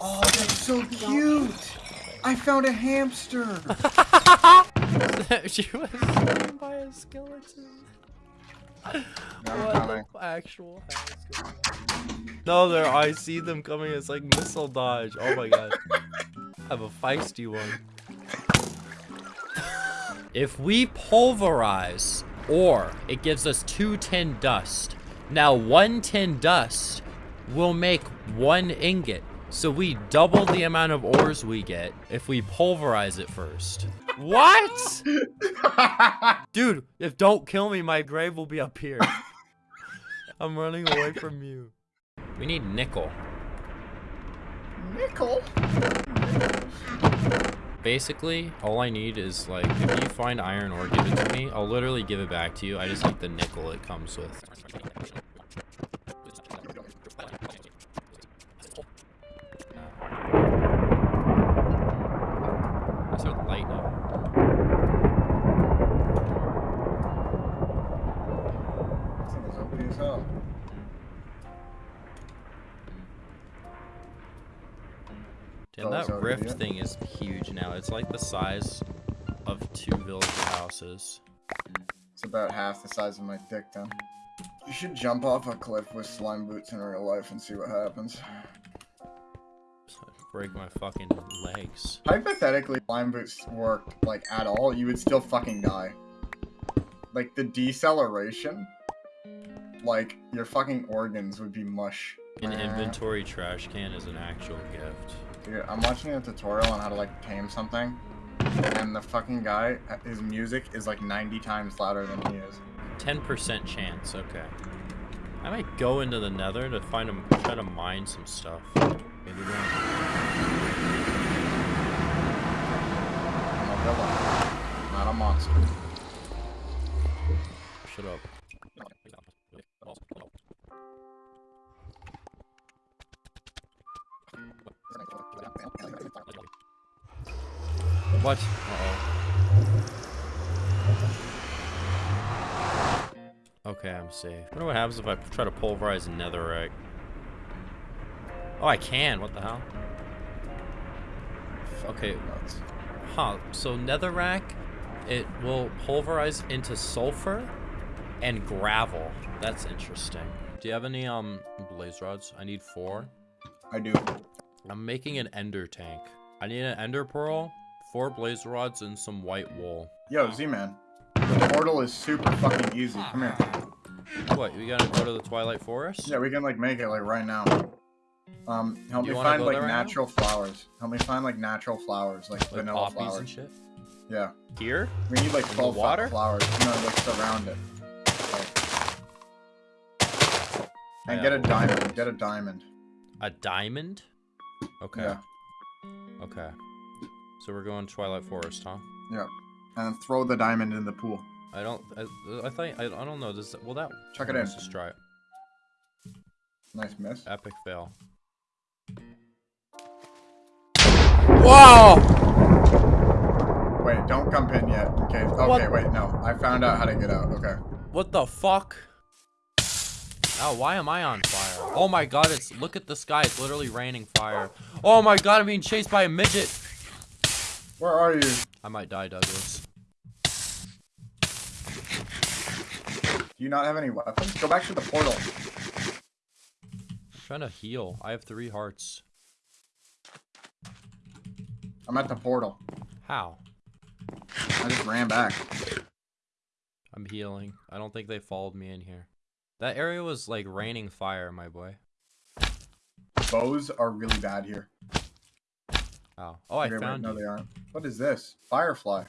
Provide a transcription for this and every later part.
Oh, that's so cute. I found a hamster. she was eaten by a skeleton. what the actual skeleton? No, there. I see them coming. It's like missile dodge. Oh my god. I have a feisty one. If we pulverize, or it gives us two tin dust. Now, one tin dust will make one ingot. So we double the amount of ores we get if we pulverize it first. What? Dude, if don't kill me, my grave will be up here. I'm running away from you. We need nickel. Nickel? Basically, all I need is like, if you find iron ore, give it to me. I'll literally give it back to you. I just need the nickel it comes with. Like the size of two village houses. It's about half the size of my dick, then. You should jump off a cliff with slime boots in real life and see what happens. Break my fucking legs. Hypothetically, slime boots worked, like, at all, you would still fucking die. Like, the deceleration, like, your fucking organs would be mush. An inventory trash can is an actual gift. Dude, I'm watching a tutorial on how to like tame something, and the fucking guy, his music is like 90 times louder than he is. 10% chance, okay. I might go into the nether to find him, try to mine some stuff. Maybe. I'm a villain, not a monster. Shut up. What? Uh oh Okay, I'm safe. I wonder what happens if I try to pulverize netherrack. Oh, I can. What the hell? Okay. Huh. So netherrack, it will pulverize into sulfur and gravel. That's interesting. Do you have any um blaze rods? I need four. I do. I'm making an ender tank. I need an ender pearl, four blaze rods, and some white wool. Yo, Z-Man. The portal is super fucking easy. Come here. What, we gotta go to the Twilight Forest? Yeah, we can like make it like right now. Um, help me find like natural right flowers. Help me find like natural flowers, like, like vanilla flowers. and shit? Yeah. Here? We need like 12 water? flowers. No, like surround it. And yeah. get a diamond. Get a diamond. A diamond? Okay. Yeah. Okay. So we're going Twilight Forest, huh? Yeah. And throw the diamond in the pool. I don't. I, I think. I, I don't know. Does well that? Check it in. Let's just try it. Nice miss. Epic fail. Whoa! Wait, don't come in yet. Okay. Okay. What? Wait. No. I found out how to get out. Okay. What the fuck? Oh, why am I on fire? Oh my god, it's look at the sky. It's literally raining fire. Oh my god, I'm being chased by a midget. Where are you? I might die, Douglas. Do you not have any weapons? Go back to the portal. I'm trying to heal. I have three hearts. I'm at the portal. How? I just ran back. I'm healing. I don't think they followed me in here. That area was like raining fire, my boy. Bows are really bad here. Oh, oh, I okay, found wait, No, they aren't. What is this? Firefly.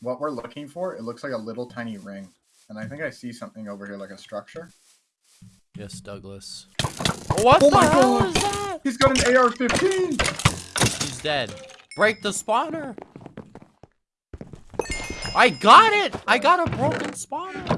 What we're looking for, it looks like a little tiny ring. And I think I see something over here, like a structure. Yes, Douglas. What oh my god! He's got an AR-15! He's dead. Break the spawner! I got it! I got a broken spawner!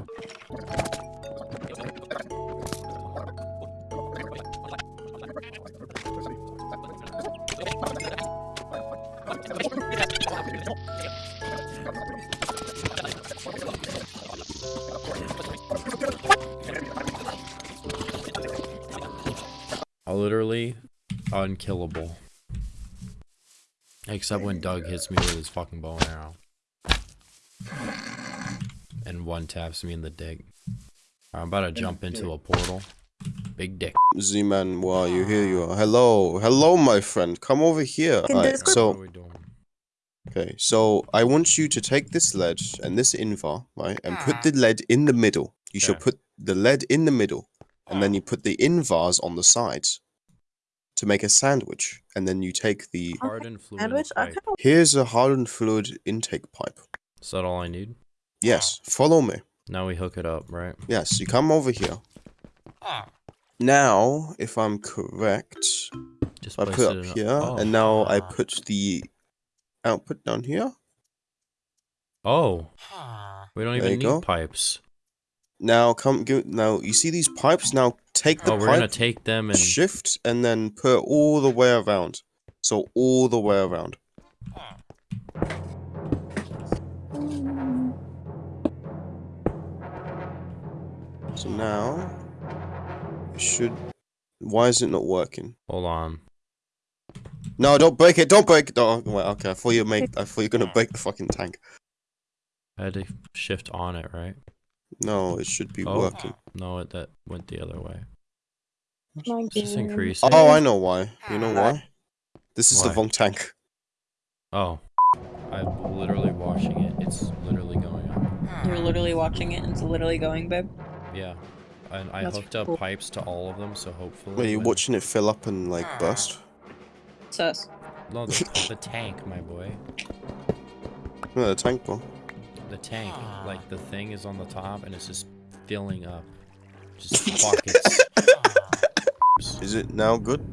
Literally unkillable. Except when Doug hits me with his fucking bow and arrow. And one taps me in the dick. I'm about to jump into a portal. Big dick. Z-Man, why you here you are. Hello, hello, my friend. Come over here. Can Alright, What so are we doing? Okay, so I want you to take this lead and this invar, right, and put ah. the lead in the middle. You shall put the lead in the middle, and then you ah. put the invars on the sides to make a sandwich, and then you take the. Hardened fluid Sandwich? Pipe. Here's a hardened fluid intake pipe. Is that all I need? Yes, ah. follow me. Now we hook it up, right? Yes, you come over here. Now, if I'm correct, Just I put it up in here, oh. and now I put the output down here. Oh. We don't even need go. pipes. Now come give now you see these pipes? Now take the Oh, we're gonna take them and shift, and then put all the way around. So all the way around. So now it should why is it not working? hold on. No, don't break it, don't break it. Don't, wait, okay, I thought you make I thought you were gonna break the fucking tank. I had to shift on it, right? No, it should be Oh. working. No, it that went the other way. just game. increasing. Oh, I know why. You know why? This is the Why? wrong tank. Oh. I'm literally watching it. It's literally going up. You're literally watching it and it's literally going, babe. Yeah. And I That's hooked up cool. pipes to all of them, so hopefully. Wait, you when- watching it fill up and like ah. burst? Sus. No, the, the tank, my boy. No, the tank one. The tank. Like, the thing is on the top and it's just filling up. Just buckets. Is it now good?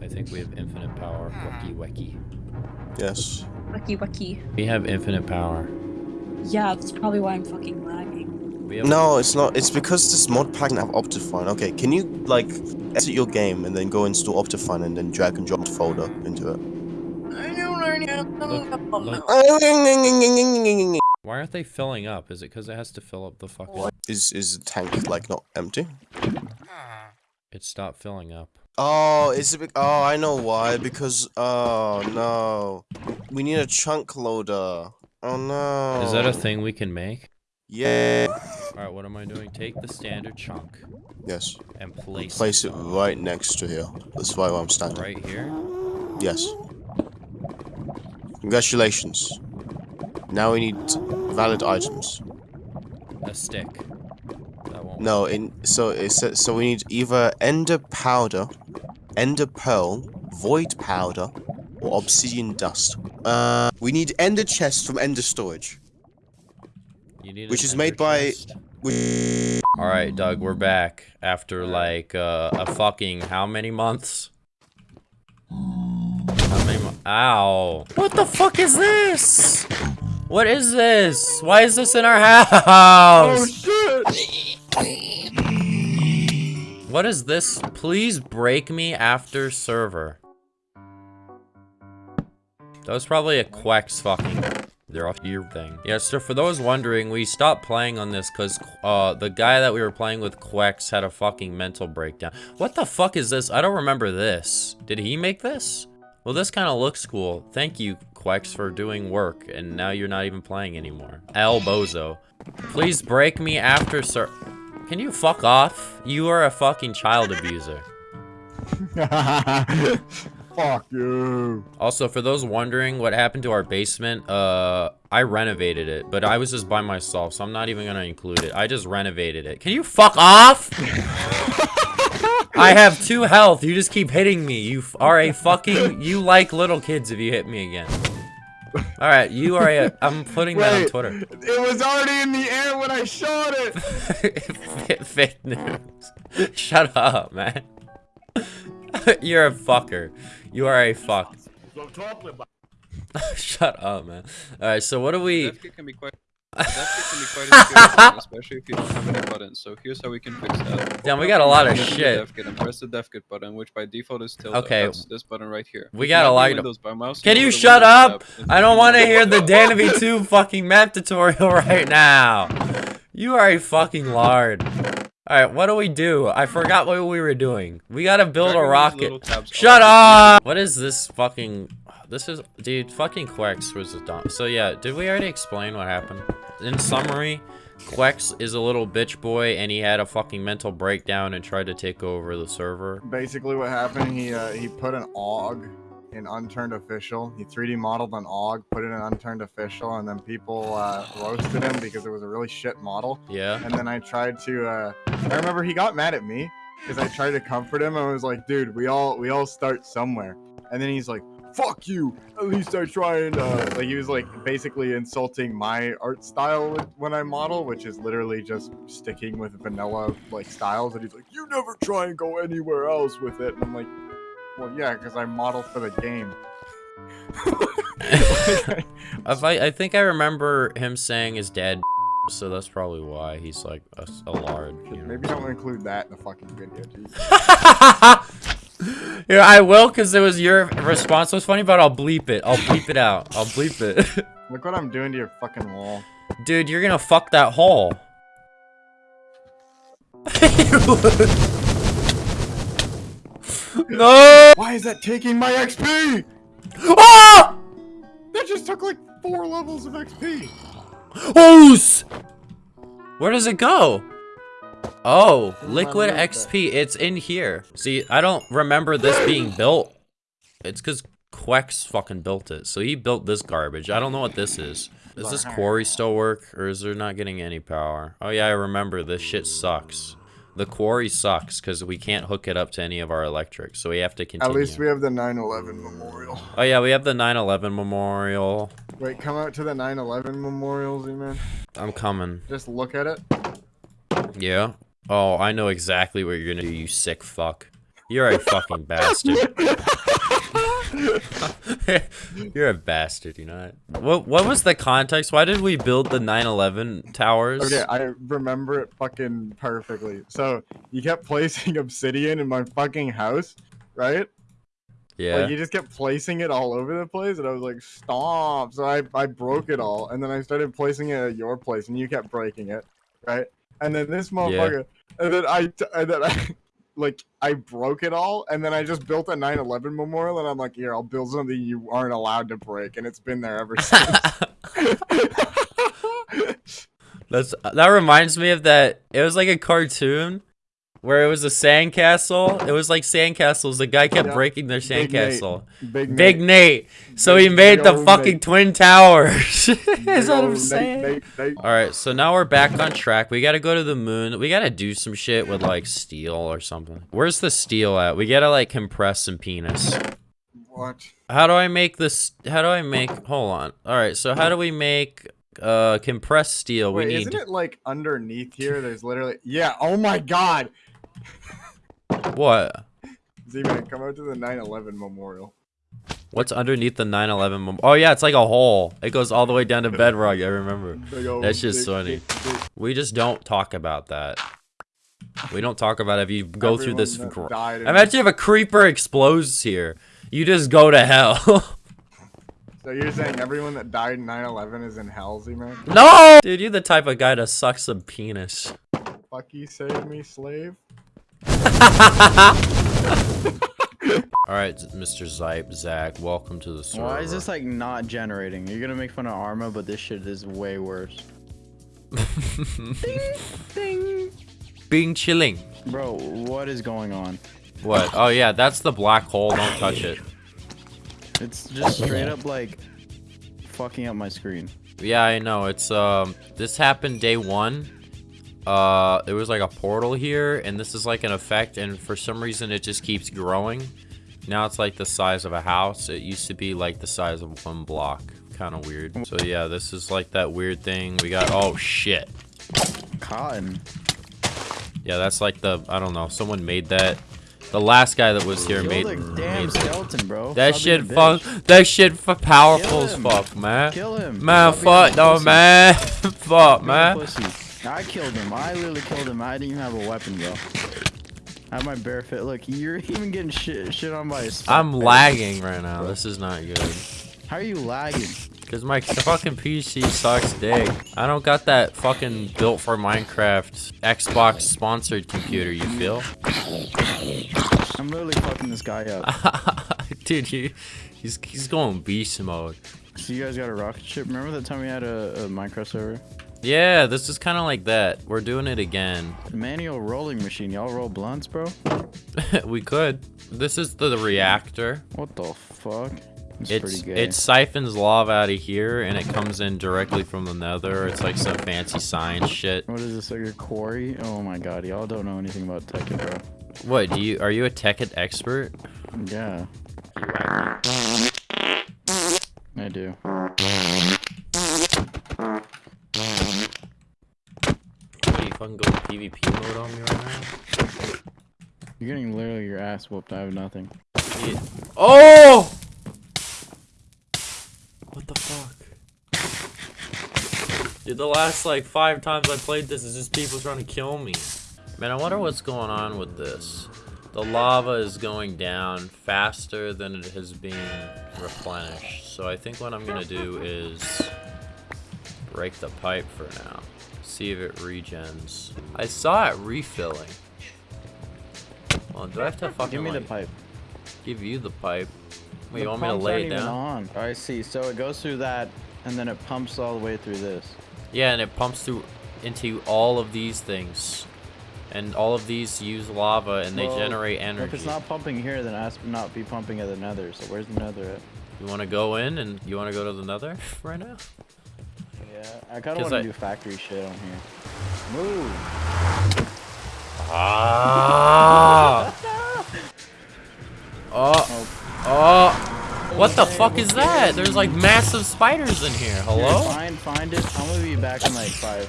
I think we have infinite power. Ah. Wacky wacky. Yes. Wacky wacky. We have infinite power. Yeah, that's probably why I'm fucking lagging. We have No, it's not. It's because this mod pack doesn't have Optifine. Okay, can you like exit your game and then go install Optifine and then drag and drop the folder into it? Look, why aren't they filling up? Is it because it has to fill up the fucking... Is is the tank like not empty? It stopped filling up. Oh, it's a big. Oh, I know why. Because oh no, we need a chunk loader. Oh no. Is that a thing we can make? Yeah. Alright, what am I doing? Take the standard chunk Yes. and place, Place it right next to here. That's why I'm standing. right here. Yes. Congratulations. Now we need valid items. A stick. That won't No, in so it says so we need either ender powder, ender pearl, void powder, or obsidian dust. Uh, we need ender chest from ender storage. You need which is made ender by- chest? Alright, Doug, we're back after like uh, a fucking how many months? How many mo- Ow. What the fuck is this? What is this? Why is this in our house? Oh shit! What is this? Please break me after server. That was probably a Quex fucking their off your thing. Yeah, so for those wondering, we stopped playing on this because uh the guy that we were playing with Quex had a fucking mental breakdown. What the fuck is this? I don't remember this. Did he make this? Well, this kind of looks cool. Thank you, Quex, for doing work, and now you're not even playing anymore. El Bozo. Please break me after sir. Can you fuck off? You are a fucking child abuser. Fuck you. Also, for those wondering what happened to our basement, uh, I renovated it, but I was just by myself, so I'm not even gonna include it. I just renovated it. Can you fuck off? I have two health. You just keep hitting me. You are a fucking. You like little kids if you hit me again. All right, you are a. I'm putting that on Twitter. It was already in the air when I shot it. Fake news. Shut up, man. You're a fucker. You are a fuck. Shut up, man. Alright, so what do we... Death can be quite. Death can be quite especially if you don't have any buttons. So here's how we can fix that. Damn, we got a lot of Go to the shit. Kit and press the death kit button, which by default is tilde. Okay. That's this button right here. We got a lot of- by mouse, Can you shut up? I don't want to hear the Danavy 2 fucking map tutorial right now. You are a fucking lard. Right, what do we do? I forgot what we were doing. We gotta build Drag a rocket. Shut up! What is this fucking... This is... Dude, fucking Quex was a dumb... So yeah, did we already explain what happened? In summary, Quex is a little bitch boy and he had a fucking mental breakdown and tried to take over the server. Basically, what happened? He uh, he put an AUG in unturned official. He 3D modeled an AUG, put it in an unturned official, and then people uh, roasted him because it was a really shit model. Yeah? And then I tried to. Uh, I remember he got mad at me because I tried to comfort him. I was like, "Dude, we all we all start somewhere." And then he's like, "Fuck you! At least I try and uh, like." He was like basically insulting my art style when I model, which is literally just sticking with vanilla like styles. And he's like, "You never try and go anywhere else with it." And I'm like, "Well, yeah, because I model for the game." I, I think I remember him saying his dad so that's probably why he's like a, a lard. You know? Maybe don't include that in the fucking video, yeah, I will because it was your response was funny, but I'll bleep it. I'll bleep it out. I'll bleep it. Look what I'm doing to your fucking wall. Dude, you're gonna fuck that hole. No! Why is that taking my XP? Ah! That just took like four levels of XP. Oos! Where does it go? Oh, liquid XP. It's in here. See, I don't remember this being built. It's because Quex fucking built it. So he built this garbage. I don't know what this is. Does this quarry still work, or is there not getting any power? Oh yeah, I remember. This shit sucks. The quarry sucks because we can't hook it up to any of our electric, so we have to continue. At least we have the 9/11 memorial. Oh yeah, we have the 9/11 memorial. Wait, come out to the 9/11 memorial, Z-Man. I'm coming. Just look at it. Yeah. Oh, I know exactly what you're gonna do, you sick fuck. You're a fucking bastard. you're a bastard, you know that? What what was the context? Why did we build the 9/11 towers? Okay, I remember it fucking perfectly. So you kept placing obsidian in my fucking house, right? yeah. Like you just kept placing it all over the place, and I was like, "Stop!" So I I broke it all, and then I started placing it at your place, and you kept breaking it, right? And then this motherfucker, and then I and then I. Like I broke it all, and then I just built a 9/11 memorial, and I'm like, "Here, I'll build something you aren't allowed to break," and it's been there ever since. That's that reminds me of that. It was like a cartoon where it was a sandcastle. It was like sandcastles. The guy kept Yeah. breaking their Big Nate. sandcastle. Big Big Nate. Nate. So Big- he made the fucking Nate. twin towers. Is that what I'm saying? Nate. All right, so now we're back on track. We gotta go to the moon. We gotta do some shit with like steel or something. Where's the steel at? We gotta like compress some penis. What? How do I make this? How do I make? Hold on. All right, so how do we make uh compressed steel? Wait, we isn't need it like underneath here? There's literally yeah. Oh my god, what? Z-Man, come out to the 9/11 memorial. What's underneath the 9/11? Mem- oh yeah, it's like a hole. It goes all the way down to bedrock. I remember. That's just funny. We just don't talk about that. We don't talk about it if you go through this. Everyone that gr- Imagine if a creeper explodes here. You just go to hell. So you're saying everyone that died in 9/11 is in hell, Z-Man? no! Dude, you're the type of guy to suck some penis. Fuck you, save me, slave. Alright, Mr. Zipe, Zach, welcome to the server. Why is this like not generating? You're gonna make fun of Arma, but this shit is way worse. Being chilling. Bro, what is going on? What? Oh yeah, that's the black hole. Don't touch it. It's just straight up like fucking up my screen. Yeah, I know. It's um this happened day 1. Uh it was like a portal here and this is like an effect and for some reason it just keeps growing. Now it's like the size of a house. It used to be like the size of one block. Kind of weird. So yeah, this is like that weird thing. We got oh shit. Cotton. Yeah, that's like the I don't know. Someone made that. The last guy that was here made, the damn made skeleton, bro. that shit fuck. That shit for powerful as fuck, man. Kill him. Man, fuck no, man. fuck, man. I killed him. I literally killed him. I didn't even have a weapon, bro. I have my bare fit. Look, you're even getting shit shit on by a I'm lagging right now. This is not good. How are you lagging? Cause my fucking PC sucks dick. I don't got that fucking built for Minecraft Xbox sponsored computer, you feel? I'm literally fucking this guy up. Dude, he, he's he's going beast mode. So you guys got a rocket ship? Remember that time we had a, a Minecraft server? Yeah, this is kind of like that. We're doing it again. Manual rolling machine. Y'all roll blunts, bro? we could. This is the, the reactor. What the fuck? It's, It's pretty gay. it siphons lava out of here and it comes in directly from the nether. It's like some fancy science shit. What is this, like a quarry? Oh my god, y'all don't know anything about tech, bro. What, do you are you a Tekkit expert? Yeah, I do. What, you fucking go PvP mode on me right now? You're getting literally your ass whooped. I have nothing. Yeah. Oh! What the fuck? Dude, the last like five times I played this is just people trying to kill me. Man, I wonder what's going on with this. The lava is going down faster than it has been replenished. So I think what I'm gonna do is break the pipe for now. See if it regens. I saw it refilling. Well, do I have to fucking Give me the pipe. give you the pipe? Wait, The you want me to lay it down? On. I see. So it goes through that, and then it pumps all the way through this. Yeah, and it pumps through into all of these things. And all of these use lava and they Well, generate If it's not pumping here, then it has to not be pumping at the nether. So where's the nether at? You want to go in and you want to go to the nether right now? Yeah, I kind of want to I- do factory shit on here. Move. Ah! oh, oh. What the fuck is that? There's like massive spiders in here. Here, Hello? find, find it. I'm gonna be back in like five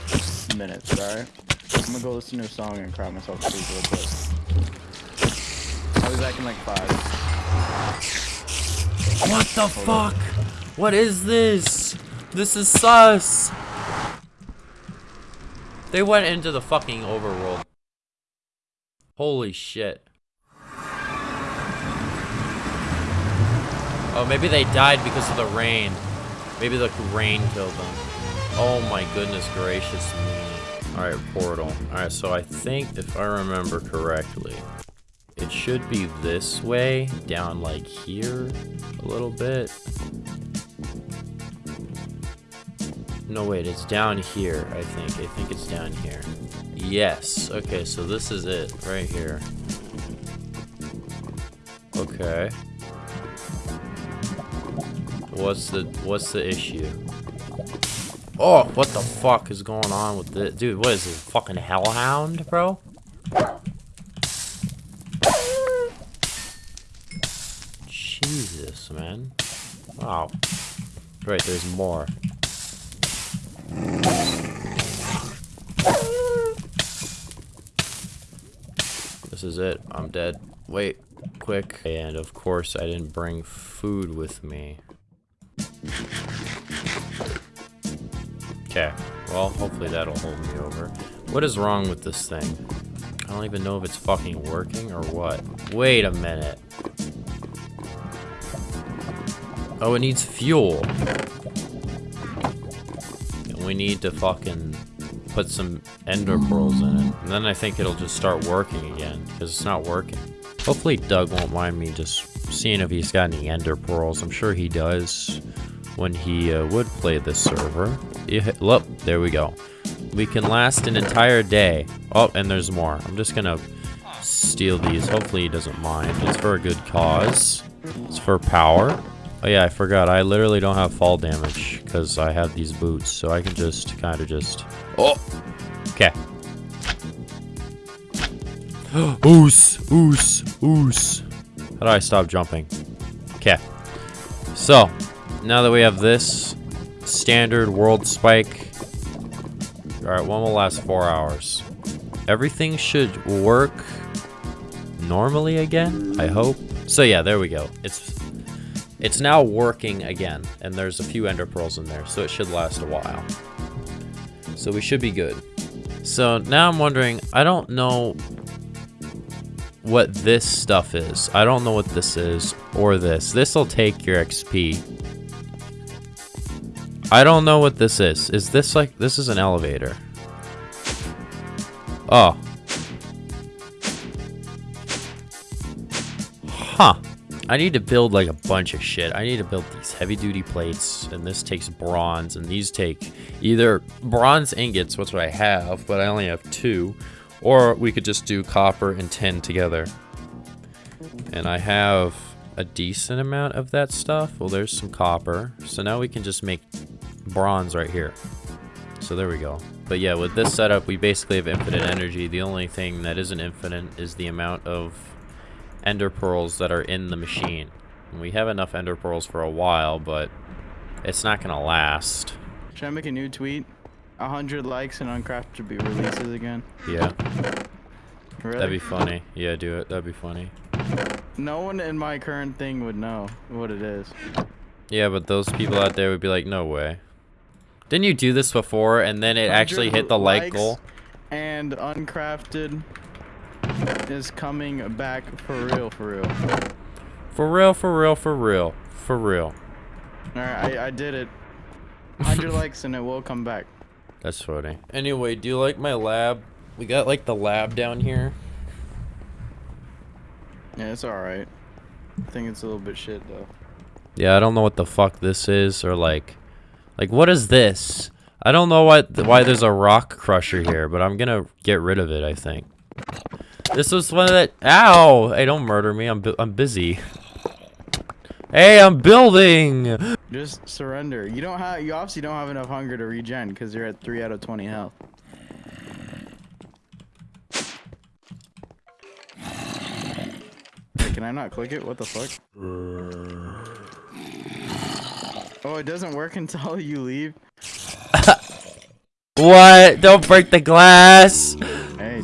minutes. All right. I'm gonna go listen to a song and cry myself to sleep real quick. I'll be back in like five. What the fuck? What is this? This is sus. They went into the fucking overworld. Holy shit. Oh, maybe they died because of the rain. Maybe the rain killed them. Oh my goodness gracious me. Alright, portal. Alright, so I think if I remember correctly, it should be this way, down like here a little bit. No, wait, it's down here, I think. I think it's down here. Yes. Okay, so this is it right here. Okay. What's the what's the issue? Oh, what the fuck is going on with this? Dude, what is this? Fucking hellhound, bro? Jesus, man. Wow. Right, there's more. This is it. I'm dead. Wait, quick. And of course, I didn't bring food with me. Okay. Well, hopefully that'll hold me over. What is wrong with this thing? I don't even know if it's fucking working or what. Wait a minute. Oh, it needs fuel. We need to fucking put some ender pearls in it. And then I think it'll just start working again, because it's not working. Hopefully Doug won't mind me just seeing if he's got any ender pearls. I'm sure he does when he uh, would play this server. Yeah, look, there we go. We can last an entire day. Oh, and there's more. I'm just gonna steal these. Hopefully he doesn't mind. It's for a good cause. It's for power. Oh yeah, I forgot. I literally don't have fall damage because I have these boots, so I can just kind of just. Oh, okay. oos, oos, oos. How do I stop jumping? Okay. So, now that we have this standard world spike, all right, one will last four hours. Everything should work normally again. I hope. So yeah, there we go. It's it's now working again, and there's a few ender pearls in there, so it should last a while. So we should be good. So now I'm wondering, I don't know what this stuff is. I don't know what this is, or this. This'll take your XP. I don't know what this is. Is this like this is an elevator? Oh. Huh. I need to build like a bunch of shit. I need to build these heavy duty plates and this takes bronze and these take either bronze ingots, which I have, but I only have two, or we could just do copper and tin together. And I have a decent amount of that stuff. Well, there's some copper. So now we can just make bronze right here. So there we go. But yeah, with this setup, we basically have infinite energy. The only thing that isn't infinite is the amount of ender pearls that are in the machine. And we have enough ender pearls for a while, but it's not going to last. Should I make a new tweet? A hundred likes and Uncrafted be releases again. Yeah, Really? that'd be funny. Yeah, do it. That'd be funny. No one in my current thing would know what it is. Yeah, but those people out there would be like, no way. Didn't you do this before and then it actually hit the like goal? And Uncrafted is coming back for real, for real. For real, for real, for real. For real. Alright, I, I did it. 100 likes and it will come back. That's funny. Anyway, do you like my lab? We got like the lab down here. Yeah, it's alright. I think it's a little bit shit though. Yeah, I don't know what the fuck this is or like like what is this? I don't know why why there's a rock crusher here, but I'm going to get rid of it, I think. This was one of that Ow! Hey, don't murder me. I'm bu I'm busy. Hey, I'm building. Just surrender. You don't have. You obviously don't have enough hunger to regen because you're at three out of twenty health. Wait, can I not click it? What the fuck? Oh, it doesn't work until you leave. What? Don't break the glass. Hey,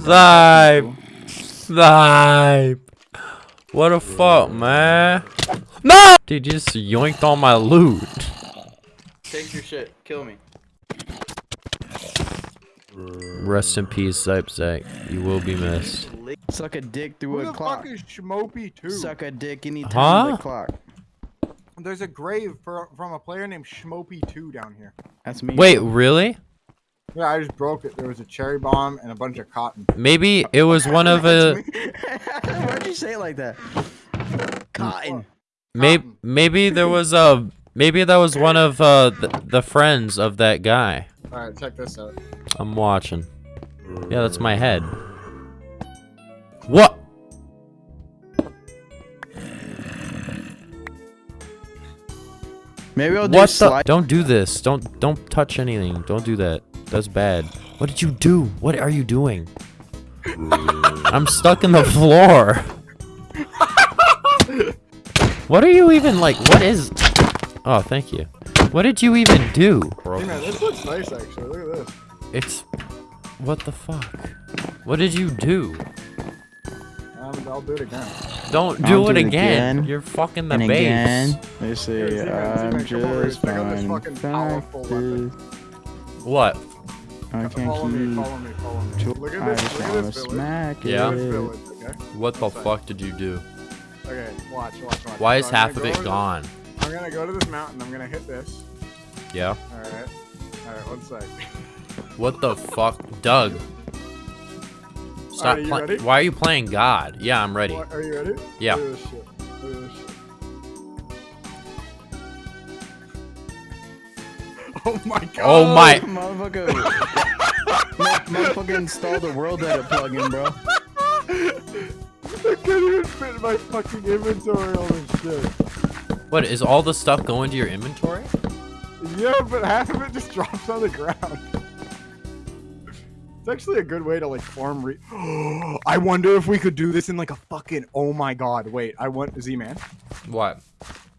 Snipe. Snipe. What the fuck, man? No! Dude, you just yoinked all my loot. Take your shit. Kill me. Rest in peace, Zipe Zach. You will be missed. Suck a dick through Who a the clock. fuck is Schmopey 2? Suck a dick anytime Huh? the clock. There's a grave for, from a player named Schmopey 2 down here. That's me. Wait, really? Yeah, I just broke it. There was a cherry bomb and a bunch of cotton. Maybe it was one of That's a. Why'd you say it like that? Cotton. maybe maybe there was a maybe that was one of uh the, the friends of that guy. Alright, check this out. I'm watching. Yeah, that's my head. What? Maybe I'll do What the? Don't do this. Don't don't touch anything. Don't do that. That's bad. What did you do? What are you doing? I'm stuck in the floor. what are you even like? What is? Oh, thank you. What did you even do? Hey man, this looks nice actually. Look at this. It's what the fuck? What did you do? Um, I'll do it again. Don't do it do it again. again, You're fucking the and base. again. They say see, man, I'm man, come over here, just check this fine. fucking powerful weapon. What? I can't Follow me, keep. follow me, follow me. Look at this, just look at this village. smack Yeah. This it. village, okay? What the That's fuck did you do? Okay, watch, watch, watch. Why So is I'm half of it over this- gone? I'm gonna go to this mountain, I'm gonna hit this. Yeah. Alright. Alright, one sec. What the fuck, Doug? Stop Alright, you playing. ready? Why are you playing God? Yeah, I'm ready. What, are you ready? Yeah. Oh my oh, god! Oh my! Motherfucker. Motherfucker installed a world edit plugin, bro. I can't even fit in my fucking inventory all this shit. What is all the stuff going to your inventory? Yeah, but half of it just drops on the ground. It's actually a good way to like farm re- I wonder if we could do this in like a fucking oh my god, wait, I want Z-Man. What?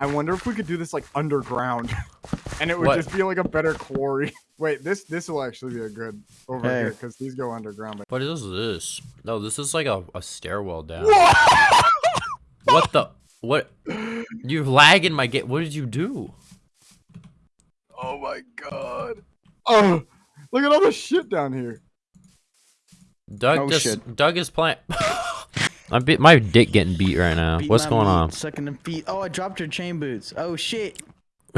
I wonder if we could do this like underground. and it would What? just be like a better quarry. Wait, this this will actually be a good over Hey. here because these go underground. But What is this? No, this is like a, a stairwell down. What? What the? What? You're lagging my game. What did you do? Oh my god. Oh, look at all the shit down here. Doug Oh, just shit. Doug is playing. I'm bit my dick getting beat right now. Beat What's going meat, on? Sucking them feet. Oh, I dropped her chain boots. Oh shit.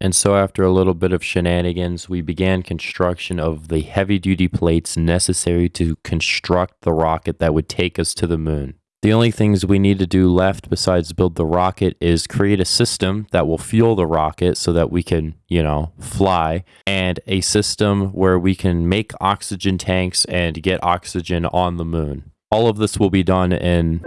and so, after a little bit of shenanigans, we began construction of the heavy duty plates necessary to construct the rocket that would take us to the moon. The only things we need to do left besides build the rocket is create a system that will fuel the rocket so that we can, you know, fly, and a system where we can make oxygen tanks and get oxygen on the moon. All of this will be done in